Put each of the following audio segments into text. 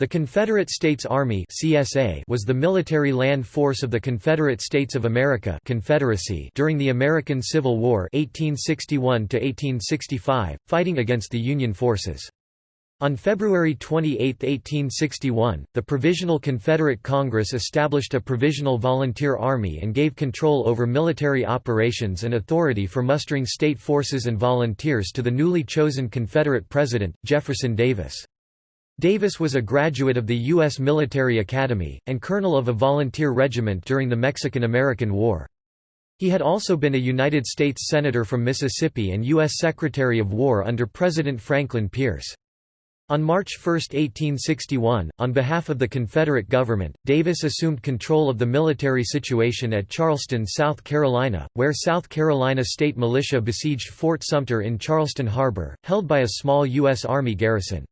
The Confederate States Army (CSA) was the military land force of the Confederate States of America (Confederacy) during the American Civil War (1861 1865), fighting against the Union forces. On February 28, 1861, the Provisional Confederate Congress established a Provisional Volunteer Army and gave control over military operations and authority for mustering state forces and volunteers to the newly chosen Confederate President, Jefferson Davis. Davis was a graduate of the U.S. Military Academy, and colonel of a volunteer regiment during the Mexican–American War. He had also been a United States Senator from Mississippi and U.S. Secretary of War under President Franklin Pierce. On March 1, 1861, on behalf of the Confederate government, Davis assumed control of the military situation at Charleston, South Carolina, where South Carolina state militia besieged Fort Sumter in Charleston Harbor, held by a small U.S. Army garrison.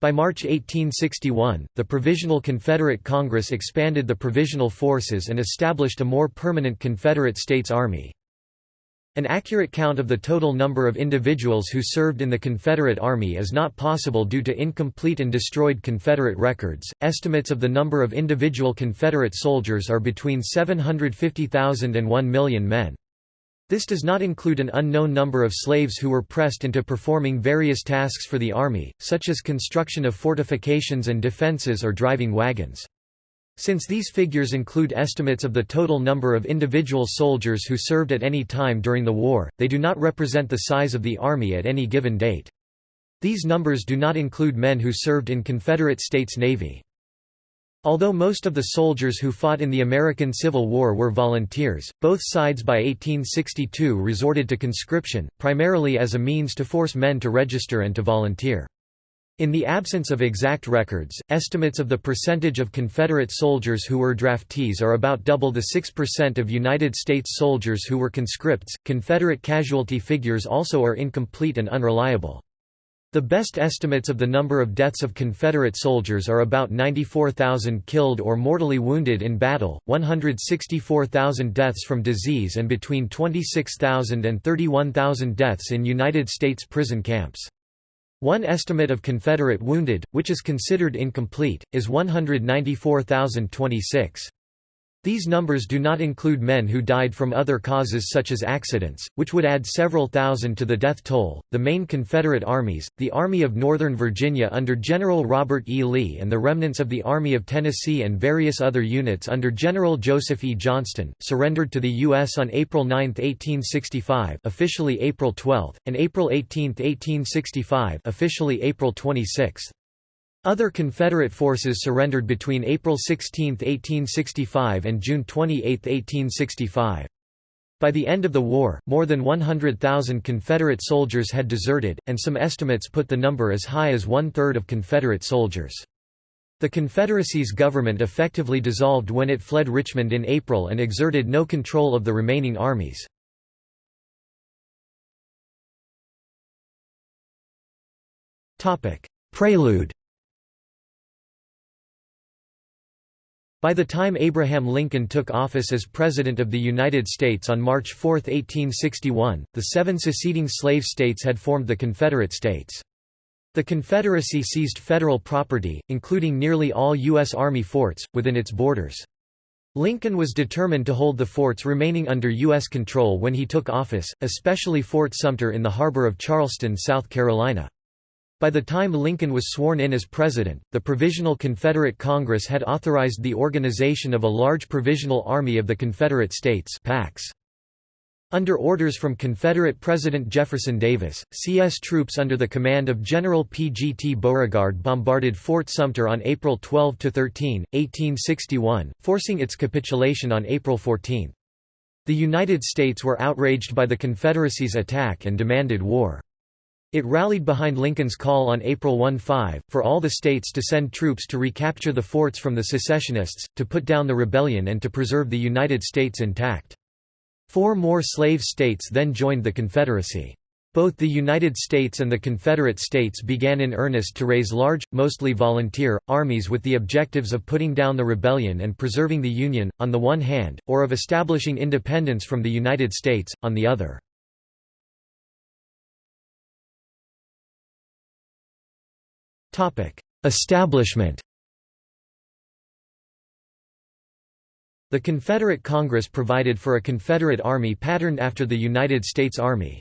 By March 1861, the Provisional Confederate Congress expanded the provisional forces and established a more permanent Confederate States Army. An accurate count of the total number of individuals who served in the Confederate Army is not possible due to incomplete and destroyed Confederate records. Estimates of the number of individual Confederate soldiers are between 750,000 and 1 million men. This does not include an unknown number of slaves who were pressed into performing various tasks for the army, such as construction of fortifications and defenses or driving wagons. Since these figures include estimates of the total number of individual soldiers who served at any time during the war, they do not represent the size of the army at any given date. These numbers do not include men who served in Confederate States Navy. Although most of the soldiers who fought in the American Civil War were volunteers, both sides by 1862 resorted to conscription, primarily as a means to force men to register and to volunteer. In the absence of exact records, estimates of the percentage of Confederate soldiers who were draftees are about double the 6% of United States soldiers who were conscripts. Confederate casualty figures also are incomplete and unreliable. The best estimates of the number of deaths of Confederate soldiers are about 94,000 killed or mortally wounded in battle, 164,000 deaths from disease and between 26,000 and 31,000 deaths in United States prison camps. One estimate of Confederate wounded, which is considered incomplete, is 194,026. These numbers do not include men who died from other causes such as accidents, which would add several thousand to the death toll. The main Confederate armies, the Army of Northern Virginia under General Robert E. Lee and the remnants of the Army of Tennessee and various other units under General Joseph E. Johnston, surrendered to the U.S. on April 9, 1865 officially April 12, and April 18, 1865 officially April 26. Other Confederate forces surrendered between April 16, 1865 and June 28, 1865. By the end of the war, more than 100,000 Confederate soldiers had deserted, and some estimates put the number as high as one-third of Confederate soldiers. The Confederacy's government effectively dissolved when it fled Richmond in April and exerted no control of the remaining armies. Prelude By the time Abraham Lincoln took office as President of the United States on March 4, 1861, the seven seceding slave states had formed the Confederate States. The Confederacy seized federal property, including nearly all U.S. Army forts, within its borders. Lincoln was determined to hold the forts remaining under U.S. control when he took office, especially Fort Sumter in the harbor of Charleston, South Carolina. By the time Lincoln was sworn in as president, the Provisional Confederate Congress had authorized the organization of a large Provisional Army of the Confederate States PACs. Under orders from Confederate President Jefferson Davis, CS troops under the command of General P. G. T. Beauregard bombarded Fort Sumter on April 12–13, 1861, forcing its capitulation on April 14. The United States were outraged by the Confederacy's attack and demanded war. It rallied behind Lincoln's call on April 1–5, for all the states to send troops to recapture the forts from the secessionists, to put down the rebellion and to preserve the United States intact. Four more slave states then joined the Confederacy. Both the United States and the Confederate States began in earnest to raise large, mostly volunteer, armies with the objectives of putting down the rebellion and preserving the Union, on the one hand, or of establishing independence from the United States, on the other. Establishment The Confederate Congress provided for a Confederate Army patterned after the United States Army.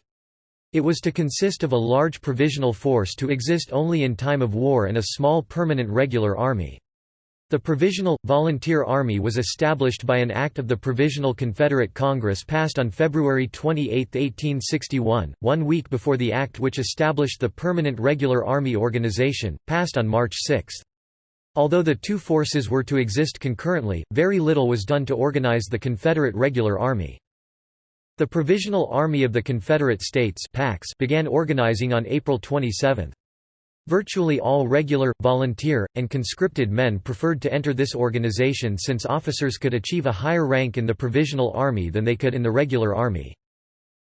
It was to consist of a large provisional force to exist only in time of war and a small permanent regular army. The Provisional, Volunteer Army was established by an act of the Provisional Confederate Congress passed on February 28, 1861, one week before the act which established the Permanent Regular Army Organization, passed on March 6. Although the two forces were to exist concurrently, very little was done to organize the Confederate Regular Army. The Provisional Army of the Confederate States began organizing on April 27. Virtually all regular, volunteer, and conscripted men preferred to enter this organization since officers could achieve a higher rank in the Provisional Army than they could in the regular army.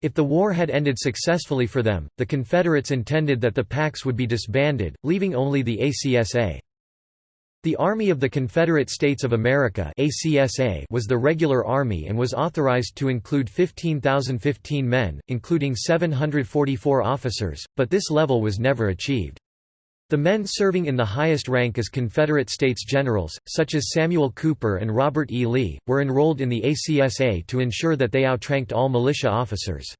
If the war had ended successfully for them, the Confederates intended that the PACs would be disbanded, leaving only the ACSA. The Army of the Confederate States of America was the regular army and was authorized to include 15,015 men, including 744 officers, but this level was never achieved. The men serving in the highest rank as Confederate States Generals, such as Samuel Cooper and Robert E. Lee, were enrolled in the ACSA to ensure that they outranked all militia officers.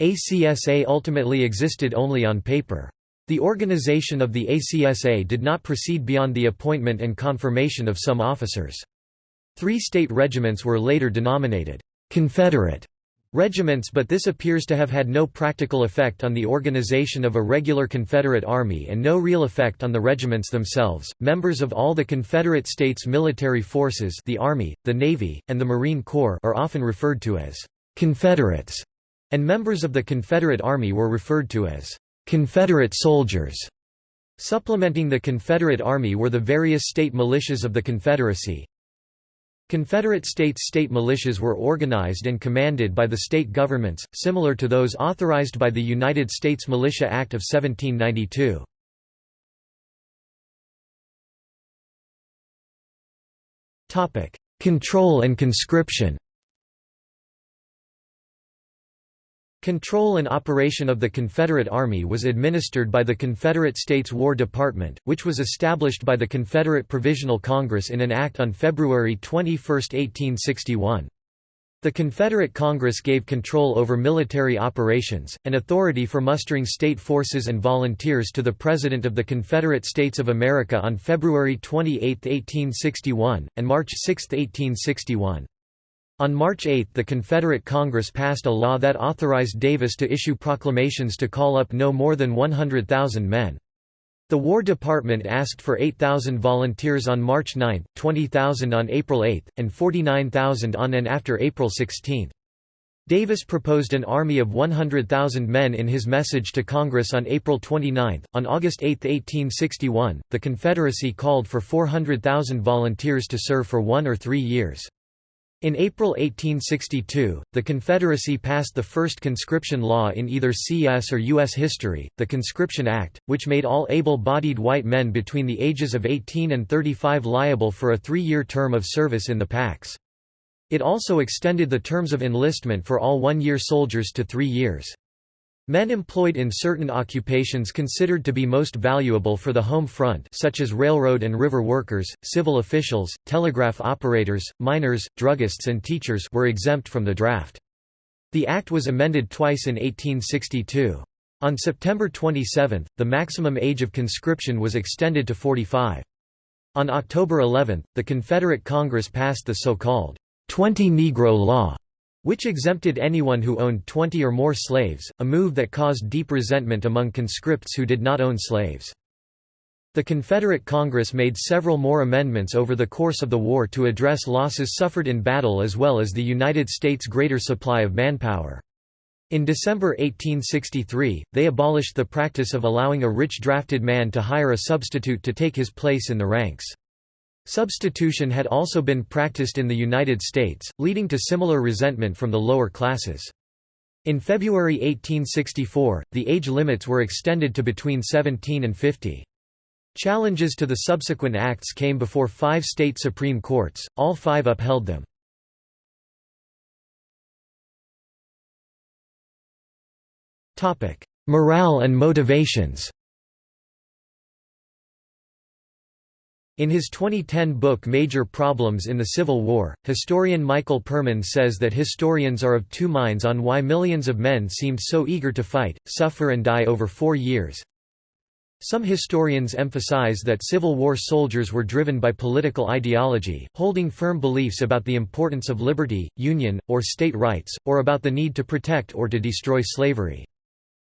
ACSA ultimately existed only on paper. The organization of the ACSA did not proceed beyond the appointment and confirmation of some officers. Three state regiments were later denominated Confederate regiments but this appears to have had no practical effect on the organization of a regular Confederate Army and no real effect on the regiments themselves. Members of all the Confederate States military forces the Army, the Navy, and the Marine Corps are often referred to as «Confederates», and members of the Confederate Army were referred to as «Confederate soldiers». Supplementing the Confederate Army were the various state militias of the Confederacy, Confederate states state militias were organized and commanded by the state governments, similar to those authorized by the United States Militia Act of 1792. Control and conscription Control and operation of the Confederate Army was administered by the Confederate States War Department, which was established by the Confederate Provisional Congress in an act on February 21, 1861. The Confederate Congress gave control over military operations, and authority for mustering state forces and volunteers to the President of the Confederate States of America on February 28, 1861, and March 6, 1861. On March 8 the Confederate Congress passed a law that authorized Davis to issue proclamations to call up no more than 100,000 men. The War Department asked for 8,000 volunteers on March 9, 20,000 on April 8, and 49,000 on and after April 16. Davis proposed an army of 100,000 men in his message to Congress on April 29. On August 8, 1861, the Confederacy called for 400,000 volunteers to serve for one or three years. In April 1862, the Confederacy passed the first conscription law in either CS or U.S. history, the Conscription Act, which made all able-bodied white men between the ages of 18 and 35 liable for a three-year term of service in the PACs. It also extended the terms of enlistment for all one-year soldiers to three years. Men employed in certain occupations considered to be most valuable for the home front such as railroad and river workers, civil officials, telegraph operators, miners, druggists and teachers were exempt from the draft. The act was amended twice in 1862. On September 27, the maximum age of conscription was extended to 45. On October 11, the Confederate Congress passed the so-called 20 Negro Law, which exempted anyone who owned 20 or more slaves, a move that caused deep resentment among conscripts who did not own slaves. The Confederate Congress made several more amendments over the course of the war to address losses suffered in battle as well as the United States' greater supply of manpower. In December 1863, they abolished the practice of allowing a rich drafted man to hire a substitute to take his place in the ranks. Substitution had also been practiced in the United States, leading to similar resentment from the lower classes. In February 1864, the age limits were extended to between 17 and 50. Challenges to the subsequent acts came before five state Supreme Courts, all five upheld them. Morale and motivations In his 2010 book Major Problems in the Civil War, historian Michael Perman says that historians are of two minds on why millions of men seemed so eager to fight, suffer and die over four years. Some historians emphasize that Civil War soldiers were driven by political ideology, holding firm beliefs about the importance of liberty, union, or state rights, or about the need to protect or to destroy slavery.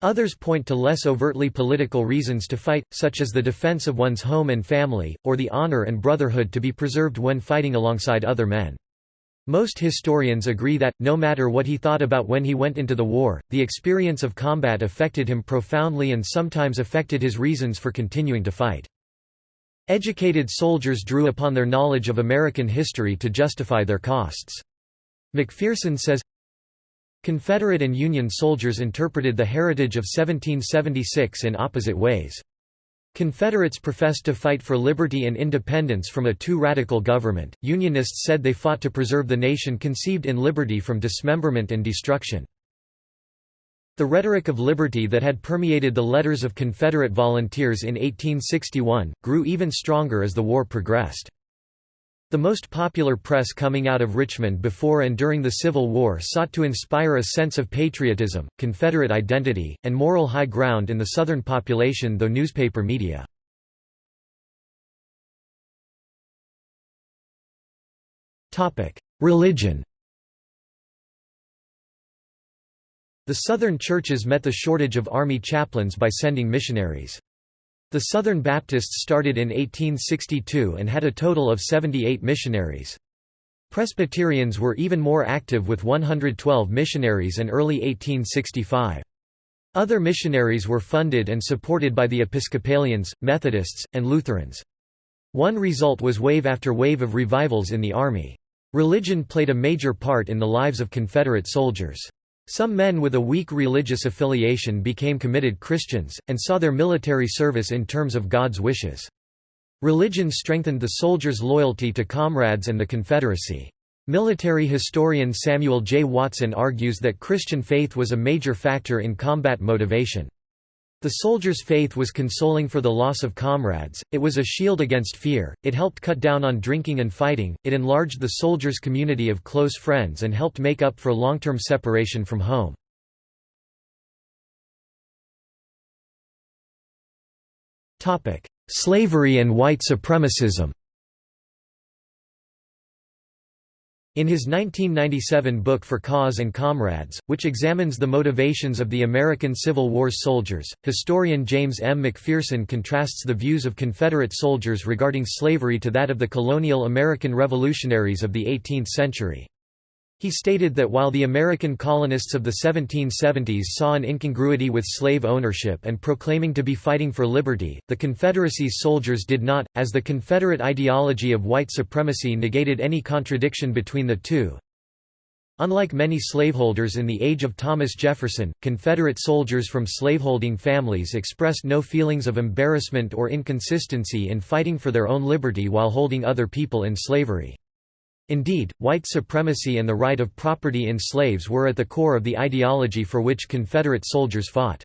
Others point to less overtly political reasons to fight, such as the defense of one's home and family, or the honor and brotherhood to be preserved when fighting alongside other men. Most historians agree that, no matter what he thought about when he went into the war, the experience of combat affected him profoundly and sometimes affected his reasons for continuing to fight. Educated soldiers drew upon their knowledge of American history to justify their costs. McPherson says, Confederate and Union soldiers interpreted the heritage of 1776 in opposite ways. Confederates professed to fight for liberty and independence from a too radical government, Unionists said they fought to preserve the nation conceived in liberty from dismemberment and destruction. The rhetoric of liberty that had permeated the letters of Confederate volunteers in 1861, grew even stronger as the war progressed. The most popular press coming out of Richmond before and during the Civil War sought to inspire a sense of patriotism, Confederate identity, and moral high ground in the Southern population though newspaper media. Religion The Southern churches met the shortage of army chaplains by sending missionaries. The Southern Baptists started in 1862 and had a total of 78 missionaries. Presbyterians were even more active with 112 missionaries in early 1865. Other missionaries were funded and supported by the Episcopalians, Methodists, and Lutherans. One result was wave after wave of revivals in the Army. Religion played a major part in the lives of Confederate soldiers. Some men with a weak religious affiliation became committed Christians, and saw their military service in terms of God's wishes. Religion strengthened the soldiers' loyalty to comrades and the Confederacy. Military historian Samuel J. Watson argues that Christian faith was a major factor in combat motivation. The soldier's faith was consoling for the loss of comrades, it was a shield against fear, it helped cut down on drinking and fighting, it enlarged the soldier's community of close friends and helped make up for long-term separation from home. Slavery and white supremacism In his 1997 book For Cause and Comrades, which examines the motivations of the American Civil War's soldiers, historian James M. McPherson contrasts the views of Confederate soldiers regarding slavery to that of the colonial American revolutionaries of the 18th century. He stated that while the American colonists of the 1770s saw an incongruity with slave ownership and proclaiming to be fighting for liberty, the Confederacy's soldiers did not, as the Confederate ideology of white supremacy negated any contradiction between the two. Unlike many slaveholders in the age of Thomas Jefferson, Confederate soldiers from slaveholding families expressed no feelings of embarrassment or inconsistency in fighting for their own liberty while holding other people in slavery. Indeed, white supremacy and the right of property in slaves were at the core of the ideology for which Confederate soldiers fought.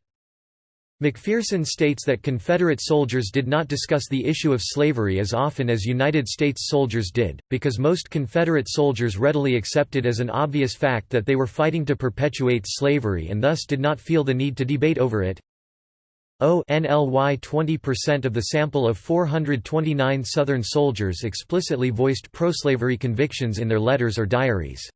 McPherson states that Confederate soldiers did not discuss the issue of slavery as often as United States soldiers did, because most Confederate soldiers readily accepted as an obvious fact that they were fighting to perpetuate slavery and thus did not feel the need to debate over it. O NLY 20% of the sample of 429 Southern soldiers explicitly voiced pro-slavery convictions in their letters or diaries.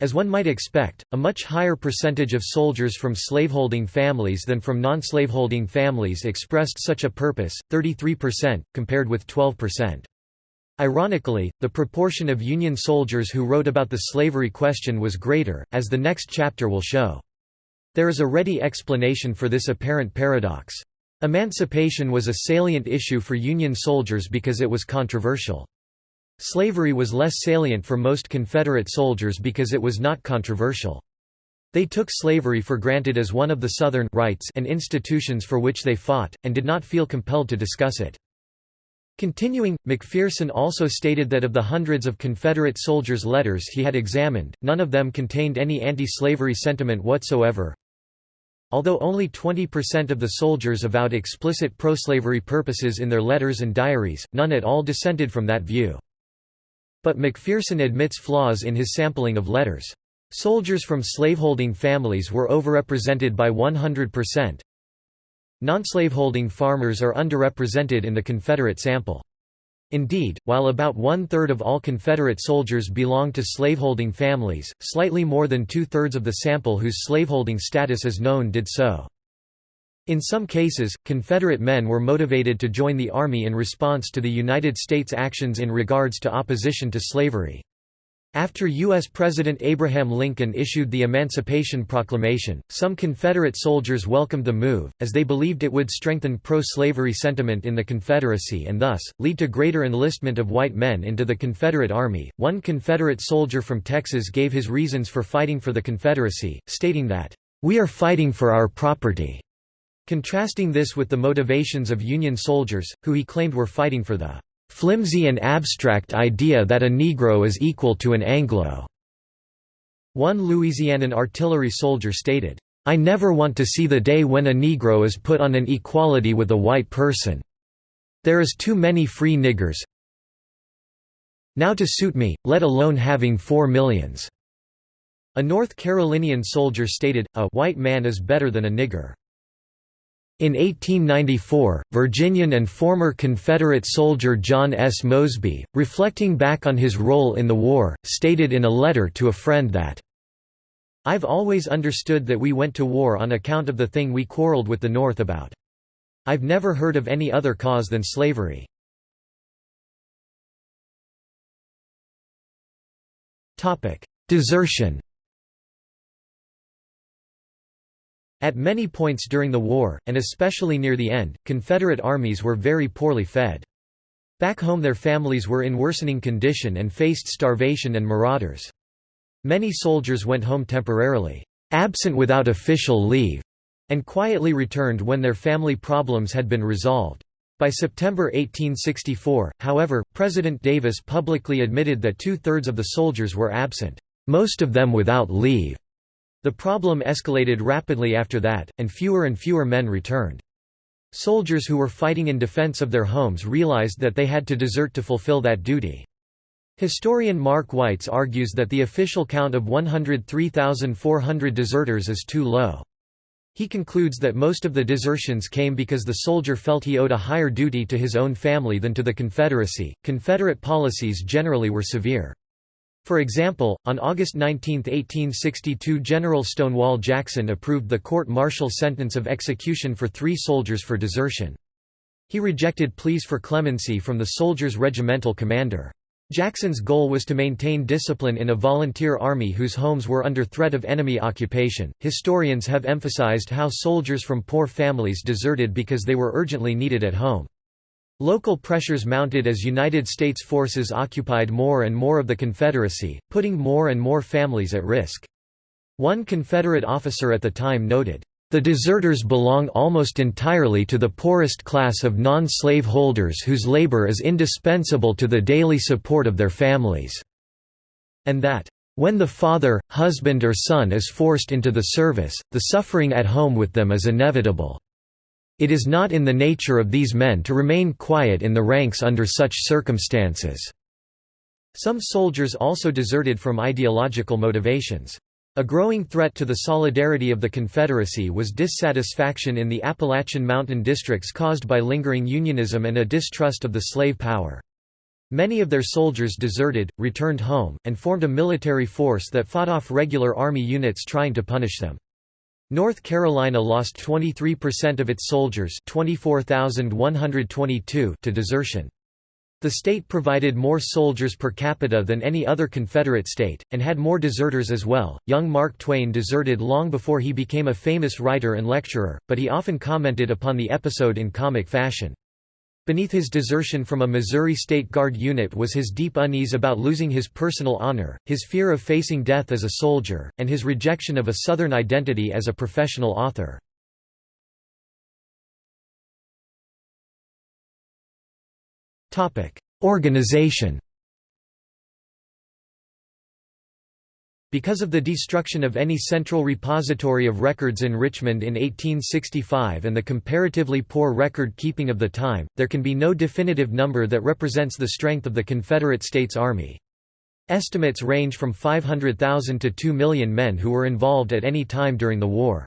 As one might expect, a much higher percentage of soldiers from slaveholding families than from non-slaveholding families expressed such a purpose, 33%, compared with 12%. Ironically, the proportion of Union soldiers who wrote about the slavery question was greater, as the next chapter will show. There is a ready explanation for this apparent paradox. Emancipation was a salient issue for Union soldiers because it was controversial. Slavery was less salient for most Confederate soldiers because it was not controversial. They took slavery for granted as one of the Southern rights and institutions for which they fought, and did not feel compelled to discuss it. Continuing, McPherson also stated that of the hundreds of Confederate soldiers' letters he had examined, none of them contained any anti-slavery sentiment whatsoever. Although only 20% of the soldiers avowed explicit pro-slavery purposes in their letters and diaries, none at all dissented from that view. But McPherson admits flaws in his sampling of letters. Soldiers from slaveholding families were overrepresented by 100%. Non-slaveholding farmers are underrepresented in the Confederate sample. Indeed, while about one-third of all Confederate soldiers belonged to slaveholding families, slightly more than two-thirds of the sample whose slaveholding status is known did so. In some cases, Confederate men were motivated to join the Army in response to the United States actions in regards to opposition to slavery. After U.S. President Abraham Lincoln issued the Emancipation Proclamation, some Confederate soldiers welcomed the move, as they believed it would strengthen pro-slavery sentiment in the Confederacy and thus, lead to greater enlistment of white men into the Confederate Army. One Confederate soldier from Texas gave his reasons for fighting for the Confederacy, stating that, "...we are fighting for our property." Contrasting this with the motivations of Union soldiers, who he claimed were fighting for the flimsy and abstract idea that a Negro is equal to an Anglo." One Louisianan artillery soldier stated, I never want to see the day when a Negro is put on an equality with a white person. There is too many free niggers now to suit me, let alone having four millions." A North Carolinian soldier stated, a white man is better than a nigger. In 1894, Virginian and former Confederate soldier John S. Mosby, reflecting back on his role in the war, stated in a letter to a friend that, I've always understood that we went to war on account of the thing we quarreled with the North about. I've never heard of any other cause than slavery. Desertion At many points during the war, and especially near the end, Confederate armies were very poorly fed. Back home their families were in worsening condition and faced starvation and marauders. Many soldiers went home temporarily, absent without official leave, and quietly returned when their family problems had been resolved. By September 1864, however, President Davis publicly admitted that two-thirds of the soldiers were absent, most of them without leave. The problem escalated rapidly after that, and fewer and fewer men returned. Soldiers who were fighting in defense of their homes realized that they had to desert to fulfill that duty. Historian Mark Weitz argues that the official count of 103,400 deserters is too low. He concludes that most of the desertions came because the soldier felt he owed a higher duty to his own family than to the Confederacy. Confederate policies generally were severe. For example, on August 19, 1862 General Stonewall Jackson approved the court-martial sentence of execution for three soldiers for desertion. He rejected pleas for clemency from the soldiers' regimental commander. Jackson's goal was to maintain discipline in a volunteer army whose homes were under threat of enemy occupation. Historians have emphasized how soldiers from poor families deserted because they were urgently needed at home. Local pressures mounted as United States forces occupied more and more of the Confederacy, putting more and more families at risk. One Confederate officer at the time noted, "...the deserters belong almost entirely to the poorest class of non-slave holders whose labor is indispensable to the daily support of their families," and that, "...when the father, husband or son is forced into the service, the suffering at home with them is inevitable." It is not in the nature of these men to remain quiet in the ranks under such circumstances." Some soldiers also deserted from ideological motivations. A growing threat to the solidarity of the Confederacy was dissatisfaction in the Appalachian Mountain districts caused by lingering Unionism and a distrust of the slave power. Many of their soldiers deserted, returned home, and formed a military force that fought off regular Army units trying to punish them. North Carolina lost 23% of its soldiers 24,122 to desertion. The state provided more soldiers per capita than any other Confederate state, and had more deserters as well. Young Mark Twain deserted long before he became a famous writer and lecturer, but he often commented upon the episode in comic fashion. Beneath his desertion from a Missouri State Guard unit was his deep unease about losing his personal honor, his fear of facing death as a soldier, and his rejection of a Southern identity as a professional author. Organization Because of the destruction of any central repository of records in Richmond in 1865 and the comparatively poor record-keeping of the time, there can be no definitive number that represents the strength of the Confederate States Army. Estimates range from 500,000 to 2 million men who were involved at any time during the war.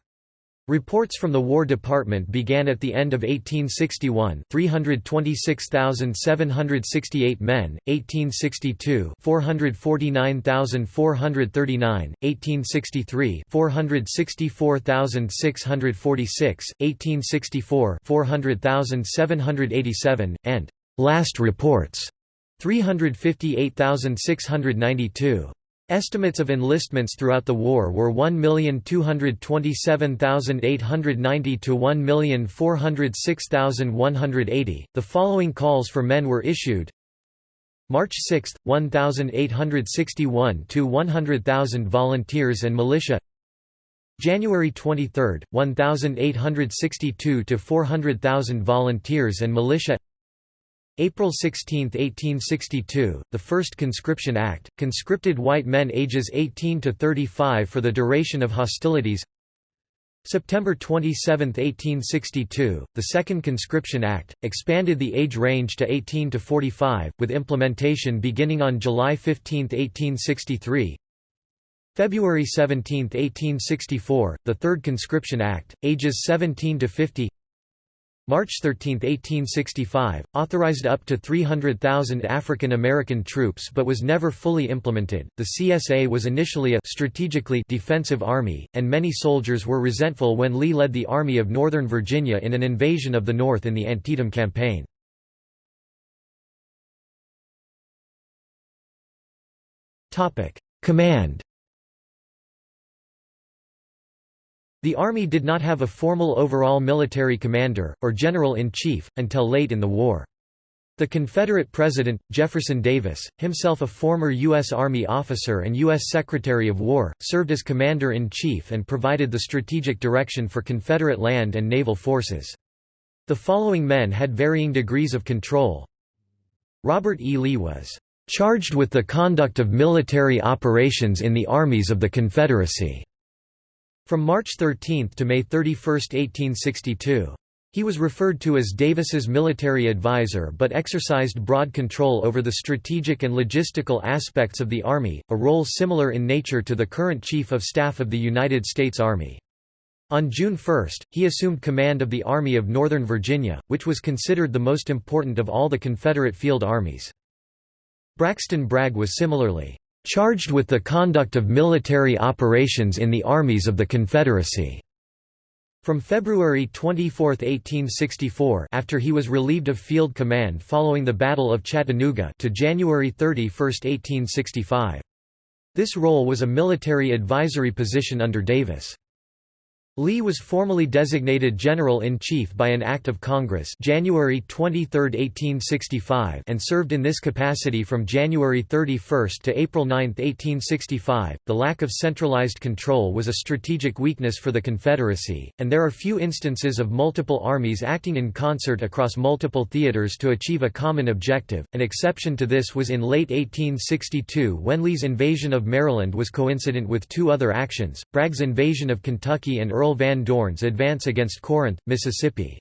Reports from the War Department began at the end of 1861 326,768 men, 1862 449,439, 1863 464,646, 1864 400,787, and «last reports» 358,692. Estimates of enlistments throughout the war were 1,227,890 to 1,406,180. The following calls for men were issued. March 6, 1,861 to 100,000 volunteers and militia. January 23, 1,862 to 400,000 volunteers and militia April 16, 1862, the first Conscription Act, conscripted white men ages 18 to 35 for the duration of hostilities. September 27, 1862, the Second Conscription Act, expanded the age range to 18 to 45, with implementation beginning on July 15, 1863 February 17, 1864, the Third Conscription Act, ages 17 to 50 March 13, 1865, authorized up to 300,000 African American troops but was never fully implemented. The CSA was initially a strategically defensive army, and many soldiers were resentful when Lee led the Army of Northern Virginia in an invasion of the North in the Antietam Campaign. Command The Army did not have a formal overall military commander, or general-in-chief, until late in the war. The Confederate President, Jefferson Davis, himself a former U.S. Army officer and U.S. Secretary of War, served as Commander-in-Chief and provided the strategic direction for Confederate land and naval forces. The following men had varying degrees of control. Robert E. Lee was "...charged with the conduct of military operations in the armies of the Confederacy." From March 13 to May 31, 1862. He was referred to as Davis's military advisor but exercised broad control over the strategic and logistical aspects of the Army, a role similar in nature to the current Chief of Staff of the United States Army. On June 1, he assumed command of the Army of Northern Virginia, which was considered the most important of all the Confederate field armies. Braxton Bragg was similarly charged with the conduct of military operations in the armies of the Confederacy. From February 24, 1864 after he was relieved of field command following the Battle of Chattanooga to January 31, 1865. This role was a military advisory position under Davis. Lee was formally designated General-in-Chief by an Act of Congress January 23, 1865 and served in this capacity from January 31 to April 9, 1865. The lack of centralized control was a strategic weakness for the Confederacy, and there are few instances of multiple armies acting in concert across multiple theaters to achieve a common objective. An exception to this was in late 1862 when Lee's invasion of Maryland was coincident with two other actions, Bragg's invasion of Kentucky and Earl Van Dorn's advance against Corinth, Mississippi.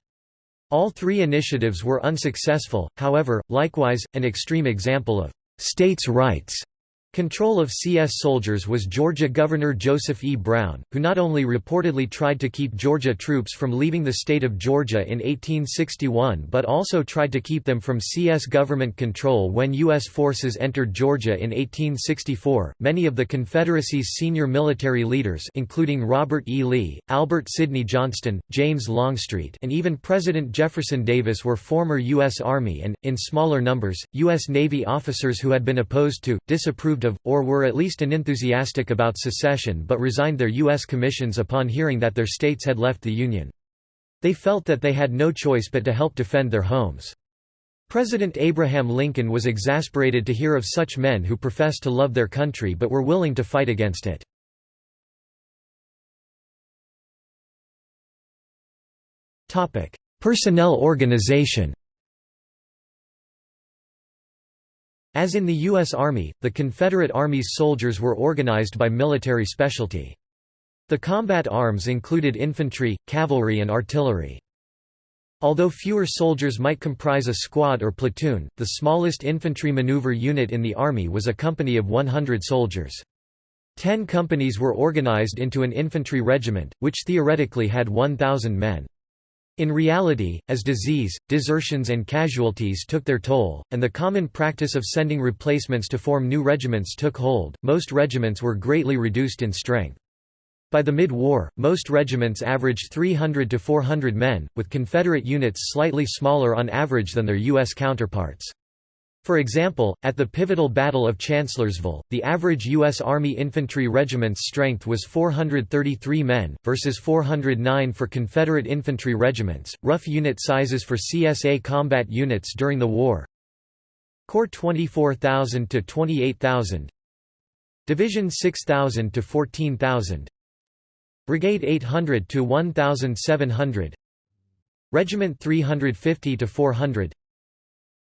All three initiatives were unsuccessful, however, likewise, an extreme example of «states' rights» Control of CS soldiers was Georgia Governor Joseph E. Brown, who not only reportedly tried to keep Georgia troops from leaving the state of Georgia in 1861 but also tried to keep them from CS government control when U.S. forces entered Georgia in 1864. Many of the Confederacy's senior military leaders, including Robert E. Lee, Albert Sidney Johnston, James Longstreet, and even President Jefferson Davis, were former U.S. Army and, in smaller numbers, U.S. Navy officers who had been opposed to, disapproved approved of, or were at least unenthusiastic about secession but resigned their U.S. commissions upon hearing that their states had left the Union. They felt that they had no choice but to help defend their homes. President Abraham Lincoln was exasperated to hear of such men who professed to love their country but were willing to fight against it. Personnel organization As in the U.S. Army, the Confederate Army's soldiers were organized by military specialty. The combat arms included infantry, cavalry and artillery. Although fewer soldiers might comprise a squad or platoon, the smallest infantry maneuver unit in the Army was a company of 100 soldiers. Ten companies were organized into an infantry regiment, which theoretically had 1,000 men. In reality, as disease, desertions and casualties took their toll, and the common practice of sending replacements to form new regiments took hold, most regiments were greatly reduced in strength. By the mid-war, most regiments averaged 300 to 400 men, with Confederate units slightly smaller on average than their U.S. counterparts. For example, at the pivotal Battle of Chancellorsville, the average U.S. Army infantry regiment's strength was 433 men, versus 409 for Confederate infantry regiments. Rough unit sizes for CSA combat units during the war Corps 24,000 to 28,000, Division 6,000 to 14,000, Brigade 800 to 1,700, Regiment 350 to 400,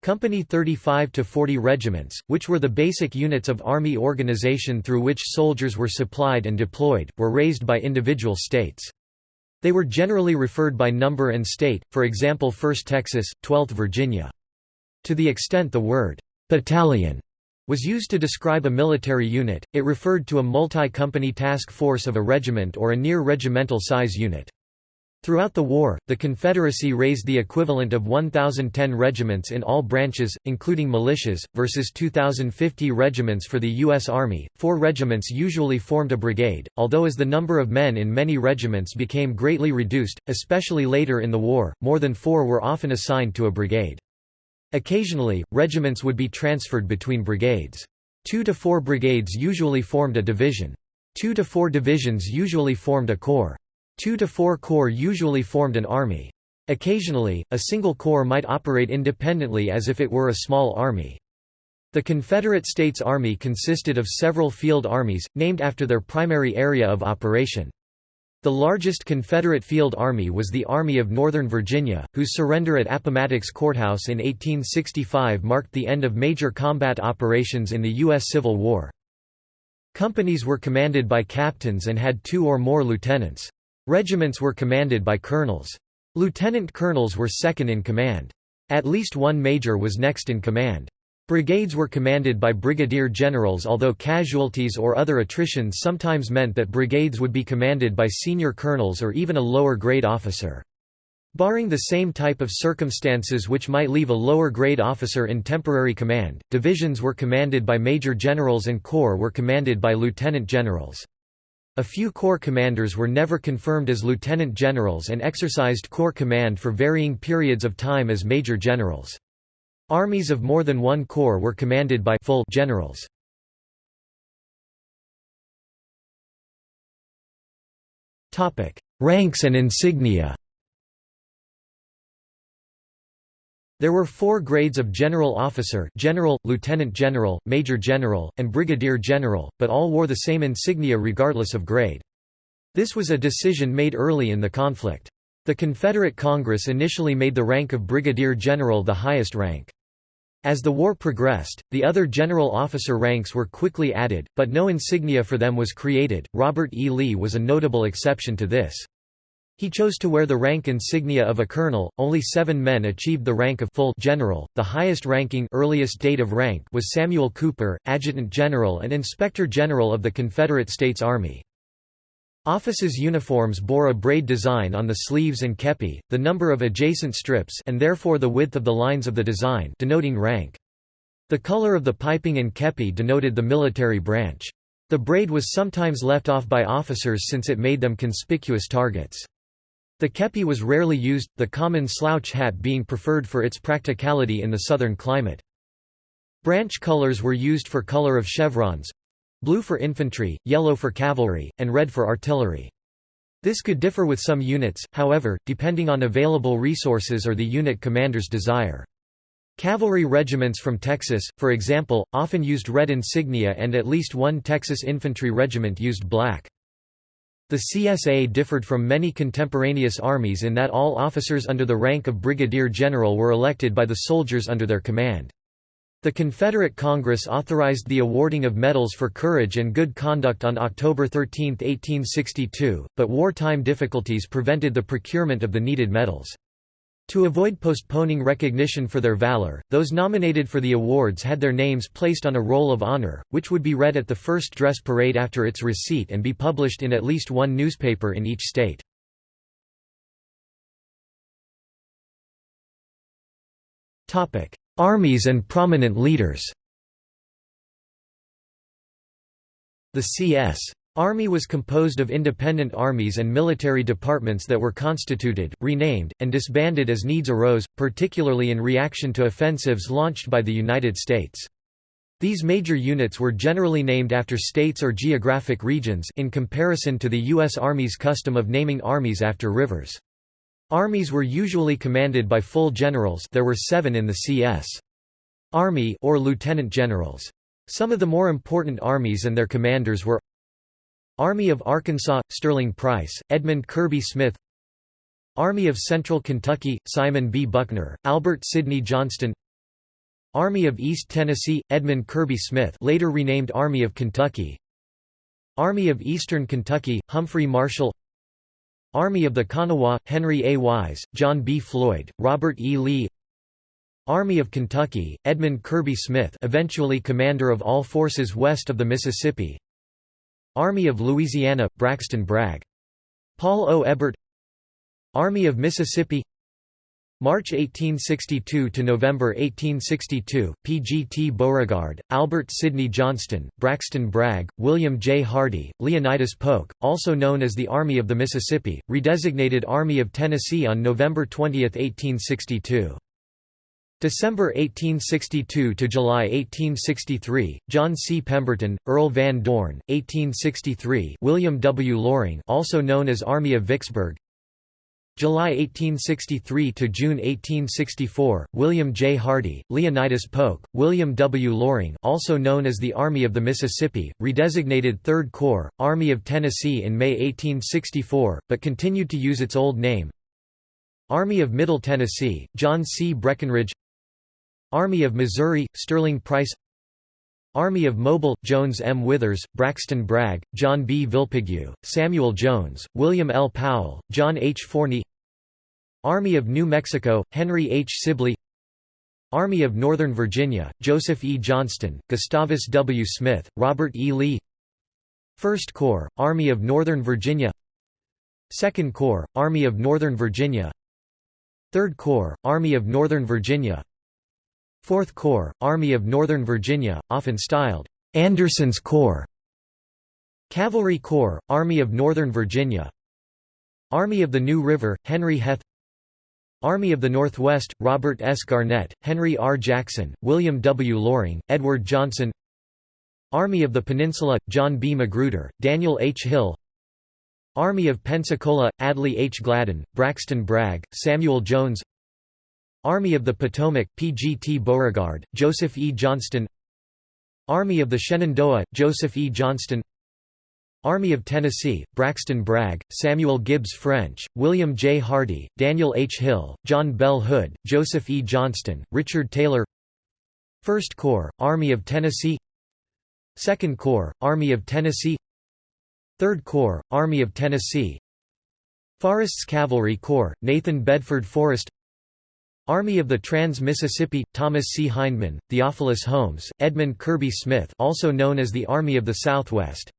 Company 35 to 40 regiments, which were the basic units of Army organization through which soldiers were supplied and deployed, were raised by individual states. They were generally referred by number and state, for example 1st Texas, 12th Virginia. To the extent the word, "'battalion' was used to describe a military unit, it referred to a multi-company task force of a regiment or a near-regimental size unit. Throughout the war, the Confederacy raised the equivalent of 1,010 regiments in all branches, including militias, versus 2,050 regiments for the U.S. Army. Four regiments usually formed a brigade, although as the number of men in many regiments became greatly reduced, especially later in the war, more than four were often assigned to a brigade. Occasionally, regiments would be transferred between brigades. Two to four brigades usually formed a division. Two to four divisions usually formed a corps. Two to four corps usually formed an army. Occasionally, a single corps might operate independently as if it were a small army. The Confederate States Army consisted of several field armies, named after their primary area of operation. The largest Confederate field army was the Army of Northern Virginia, whose surrender at Appomattox Courthouse in 1865 marked the end of major combat operations in the U.S. Civil War. Companies were commanded by captains and had two or more lieutenants. Regiments were commanded by colonels. Lieutenant colonels were second in command. At least one major was next in command. Brigades were commanded by brigadier generals although casualties or other attritions sometimes meant that brigades would be commanded by senior colonels or even a lower grade officer. Barring the same type of circumstances which might leave a lower grade officer in temporary command, divisions were commanded by major generals and corps were commanded by lieutenant generals. A few corps commanders were never confirmed as lieutenant generals and exercised corps command for varying periods of time as major generals. Armies of more than one corps were commanded by full generals. Ranks and insignia There were four grades of general officer general, lieutenant general, major general, and brigadier general, but all wore the same insignia regardless of grade. This was a decision made early in the conflict. The Confederate Congress initially made the rank of brigadier general the highest rank. As the war progressed, the other general officer ranks were quickly added, but no insignia for them was created. Robert E. Lee was a notable exception to this. He chose to wear the rank insignia of a colonel. Only seven men achieved the rank of full general. The highest ranking earliest date of rank was Samuel Cooper, adjutant general and inspector general of the Confederate States Army. Offices' uniforms bore a braid design on the sleeves and kepi, the number of adjacent strips and therefore the width of the lines of the design denoting rank. The color of the piping and kepi denoted the military branch. The braid was sometimes left off by officers since it made them conspicuous targets. The kepi was rarely used, the common slouch hat being preferred for its practicality in the southern climate. Branch colors were used for color of chevrons blue for infantry, yellow for cavalry, and red for artillery. This could differ with some units, however, depending on available resources or the unit commander's desire. Cavalry regiments from Texas, for example, often used red insignia and at least one Texas infantry regiment used black. The CSA differed from many contemporaneous armies in that all officers under the rank of brigadier general were elected by the soldiers under their command. The Confederate Congress authorized the awarding of medals for courage and good conduct on October 13, 1862, but wartime difficulties prevented the procurement of the needed medals. To avoid postponing recognition for their valor, those nominated for the awards had their names placed on a roll of honor, which would be read at the first dress parade after its receipt and be published in at least one newspaper in each state. Armies and prominent leaders The CS. Army was composed of independent armies and military departments that were constituted, renamed, and disbanded as needs arose, particularly in reaction to offensives launched by the United States. These major units were generally named after states or geographic regions in comparison to the U.S. Army's custom of naming armies after rivers. Armies were usually commanded by full generals there were seven in the CS. Army or lieutenant generals. Some of the more important armies and their commanders were Army of Arkansas – Sterling Price, Edmund Kirby Smith Army of Central Kentucky – Simon B. Buckner, Albert Sidney Johnston Army of East Tennessee – Edmund Kirby Smith later renamed Army of Kentucky Army of Eastern Kentucky – Humphrey Marshall Army of the Kanawha, Henry A. Wise, John B. Floyd, Robert E. Lee Army of Kentucky, Edmund Kirby Smith eventually commander of all forces west of the Mississippi Army of Louisiana, Braxton Bragg. Paul O. Hébert Army of Mississippi March 1862 to November 1862, P.G.T. Beauregard, Albert Sidney Johnston, Braxton Bragg, William J. Hardee, Leonidas Polk, also known as the Army of the Mississippi, redesignated Army of Tennessee on November 20, 1862. December 1862 to July 1863, John C. Pemberton, Earl Van Dorn, 1863 William W. Loring also known as Army of Vicksburg July 1863 to June 1864, William J. Hardee, Leonidas Polk, William W. Loring, also known as the Army of the Mississippi, redesignated 3rd Corps, Army of Tennessee in May 1864, but continued to use its old name. Army of Middle Tennessee, John C. Breckinridge. Army of Missouri, Sterling Price. Army of Mobile, Jones M. Withers, Braxton Bragg, John B. Villepigue, Samuel Jones, William L. Powell, John H. Forney Army of New Mexico, Henry H. Sibley Army of Northern Virginia, Joseph E. Johnston, Gustavus W. Smith, Robert E. Lee First Corps, Army of Northern Virginia Second Corps, Army of Northern Virginia Third Corps, Army of Northern Virginia 4th Corps, Army of Northern Virginia, often styled, "'Anderson's Corps' Cavalry Corps, Army of Northern Virginia Army of the New River, Henry Heth Army of the Northwest, Robert S. Garnett, Henry R. Jackson, William W. Loring, Edward Johnson Army of the Peninsula, John B. Magruder, Daniel H. Hill Army of Pensacola, Adley H. Gladden, Braxton Bragg, Samuel Jones Army of the Potomac, P.G.T. Beauregard, Joseph E. Johnston Army of the Shenandoah, Joseph E. Johnston Army of Tennessee, Braxton Bragg, Samuel Gibbs French, William J. Hardee, Daniel H. Hill, John Bell Hood, Joseph E. Johnston, Richard Taylor First Corps, Army of Tennessee Second Corps, Army of Tennessee Third Corps, Army of Tennessee Forrest's Cavalry Corps, Nathan Bedford Forrest Army of the Trans-Mississippi, Thomas C. Hindman, Theophilus Holmes, Edmund Kirby Smith also known as the Army of the Southwest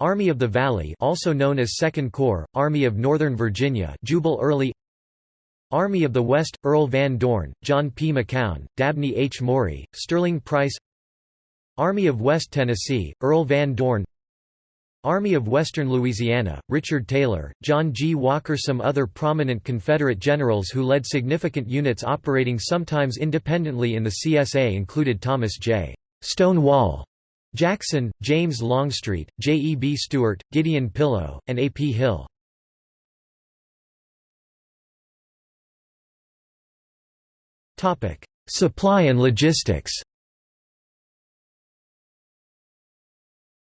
Army of the Valley also known as Second Corps, Army of Northern Virginia Jubal Early Army of the West, Earl Van Dorn, John P. McCown, Dabney H. Maury, Sterling Price Army of West Tennessee, Earl Van Dorn Army of Western Louisiana, Richard Taylor, John G. Walker Some other prominent Confederate generals who led significant units operating sometimes independently in the CSA included Thomas J. Stonewall Jackson, James Longstreet, J. E. B. Stuart, Gideon Pillow, and A. P. Hill. Supply and logistics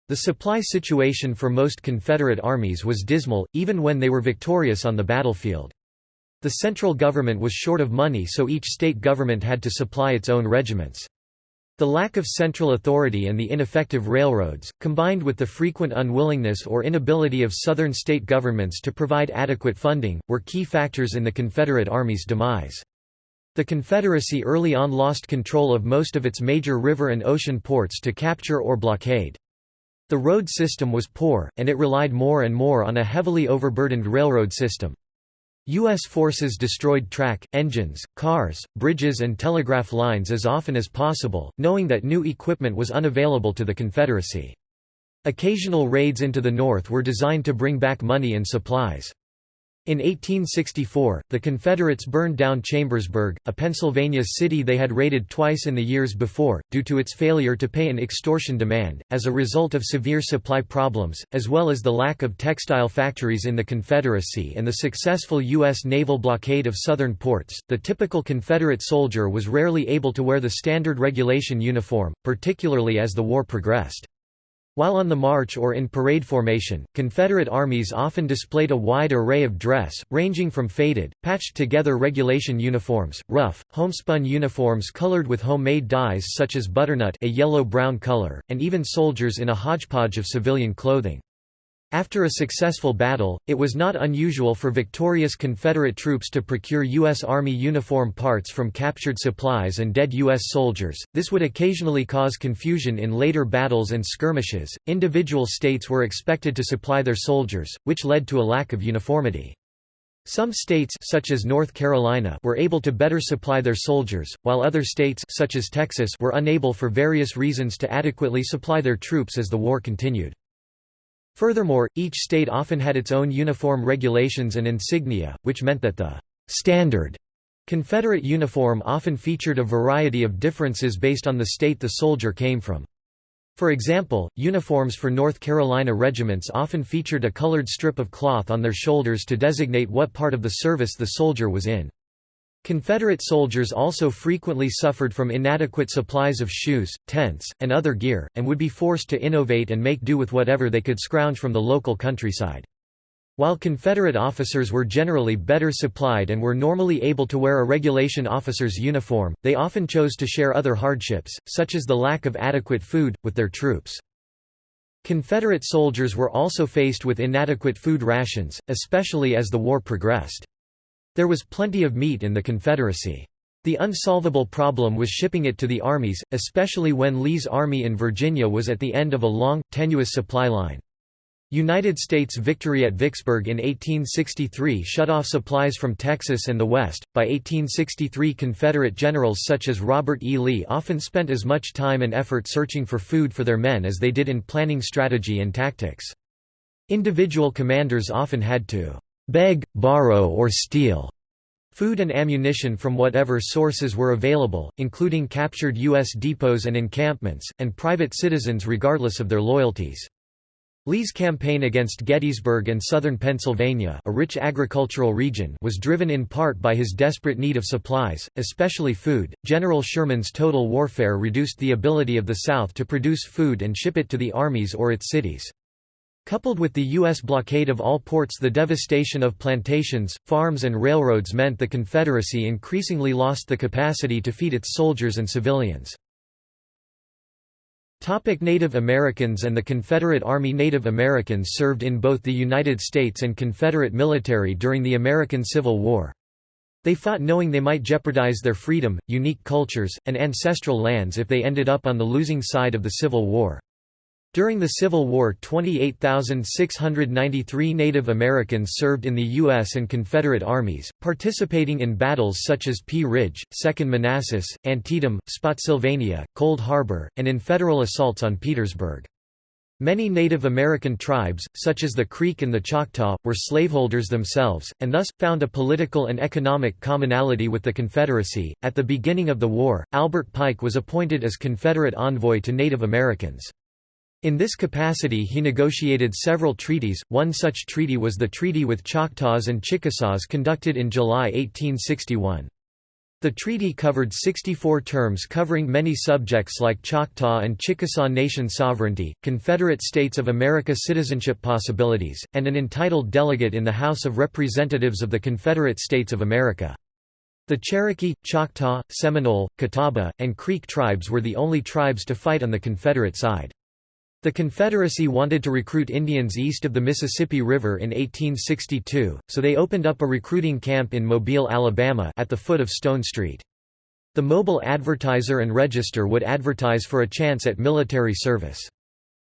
The supply situation for most Confederate armies was dismal, even when they were victorious on the battlefield. The central government was short of money so each state government had to supply its own regiments. The lack of central authority and the ineffective railroads, combined with the frequent unwillingness or inability of Southern state governments to provide adequate funding, were key factors in the Confederate Army's demise. The Confederacy early on lost control of most of its major river and ocean ports to capture or blockade. The road system was poor, and it relied more and more on a heavily overburdened railroad system. U.S. forces destroyed track, engines, cars, bridges and telegraph lines as often as possible, knowing that new equipment was unavailable to the Confederacy. Occasional raids into the North were designed to bring back money and supplies. In 1864, the Confederates burned down Chambersburg, a Pennsylvania city they had raided twice in the years before, due to its failure to pay an extortion demand, as a result of severe supply problems, as well as the lack of textile factories in the Confederacy and the successful U.S. naval blockade of southern ports. The typical Confederate soldier was rarely able to wear the standard regulation uniform, particularly as the war progressed. While on the march or in parade formation, Confederate armies often displayed a wide array of dress, ranging from faded, patched-together regulation uniforms, rough, homespun uniforms colored with homemade dyes such as butternut a yellow-brown color, and even soldiers in a hodgepodge of civilian clothing. After a successful battle, it was not unusual for victorious Confederate troops to procure U.S. Army uniform parts from captured supplies and dead U.S. soldiers. This would occasionally cause confusion in later battles and skirmishes. Individual states were expected to supply their soldiers, which led to a lack of uniformity. Some states such as North Carolina were able to better supply their soldiers, while other states such as Texas were unable for various reasons to adequately supply their troops as the war continued. Furthermore, each state often had its own uniform regulations and insignia, which meant that the «standard» Confederate uniform often featured a variety of differences based on the state the soldier came from. For example, uniforms for North Carolina regiments often featured a colored strip of cloth on their shoulders to designate what part of the service the soldier was in. Confederate soldiers also frequently suffered from inadequate supplies of shoes, tents, and other gear, and would be forced to innovate and make do with whatever they could scrounge from the local countryside. While Confederate officers were generally better supplied and were normally able to wear a regulation officer's uniform, they often chose to share other hardships, such as the lack of adequate food, with their troops. Confederate soldiers were also faced with inadequate food rations, especially as the war progressed. There was plenty of meat in the Confederacy. The unsolvable problem was shipping it to the armies, especially when Lee's army in Virginia was at the end of a long, tenuous supply line. United States victory at Vicksburg in 1863 shut off supplies from Texas and the West. By 1863, Confederate generals such as Robert E. Lee often spent as much time and effort searching for food for their men as they did in planning strategy and tactics. Individual commanders often had to beg, borrow or steal food and ammunition from whatever sources were available, including captured U.S. depots and encampments, and private citizens regardless of their loyalties. Lee's campaign against Gettysburg and southern Pennsylvania a rich agricultural region was driven in part by his desperate need of supplies, especially food. General Sherman's total warfare reduced the ability of the South to produce food and ship it to the armies or its cities. Coupled with the U.S. blockade of all ports the devastation of plantations, farms and railroads meant the Confederacy increasingly lost the capacity to feed its soldiers and civilians. Native Americans and the Confederate Army Native Americans served in both the United States and Confederate military during the American Civil War. They fought knowing they might jeopardize their freedom, unique cultures, and ancestral lands if they ended up on the losing side of the Civil War. During the Civil War 28,693 Native Americans served in the U.S. and Confederate armies, participating in battles such as Pea Ridge, Second Manassas, Antietam, Spotsylvania, Cold Harbor, and in federal assaults on Petersburg. Many Native American tribes, such as the Creek and the Choctaw, were slaveholders themselves, and thus, found a political and economic commonality with the Confederacy. At the beginning of the war, Albert Pike was appointed as Confederate envoy to Native Americans. In this capacity he negotiated several treaties, one such treaty was the treaty with Choctaws and Chickasaws conducted in July 1861. The treaty covered 64 terms covering many subjects like Choctaw and Chickasaw nation sovereignty, Confederate States of America citizenship possibilities, and an entitled delegate in the House of Representatives of the Confederate States of America. The Cherokee, Choctaw, Seminole, Catawba, and Creek tribes were the only tribes to fight on the Confederate side. The Confederacy wanted to recruit Indians east of the Mississippi River in 1862, so they opened up a recruiting camp in Mobile, Alabama at the foot of Stone Street. The Mobile Advertiser and Register would advertise for a chance at military service.